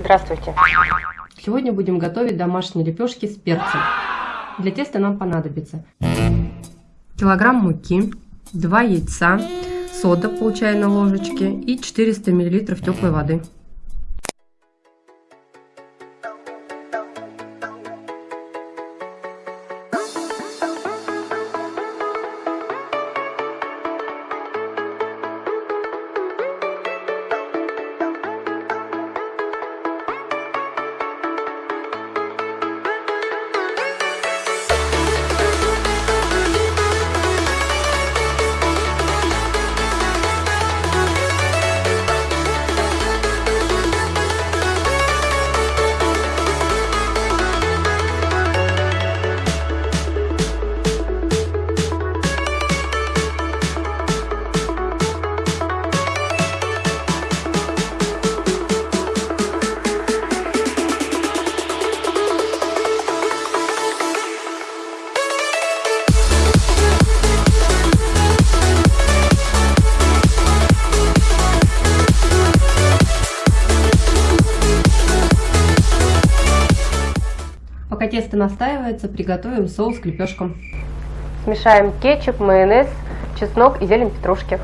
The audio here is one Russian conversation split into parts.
Здравствуйте. Сегодня будем готовить домашние лепешки с перцем. Для теста нам понадобится килограмм муки, 2 яйца, сода пол чайной ложечки и 400 мл теплой воды. Пока тесто настаивается, приготовим соус к лепешкам. Смешаем кетчуп, майонез, чеснок и зелень петрушки.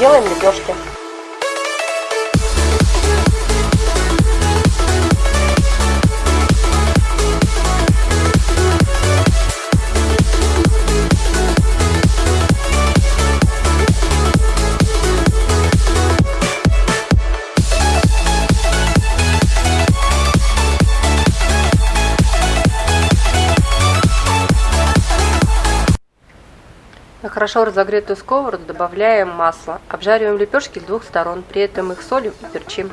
Делаем лепешки. Хорошо разогретую сковороду добавляем масло. Обжариваем лепешки с двух сторон, при этом их солим и перчим.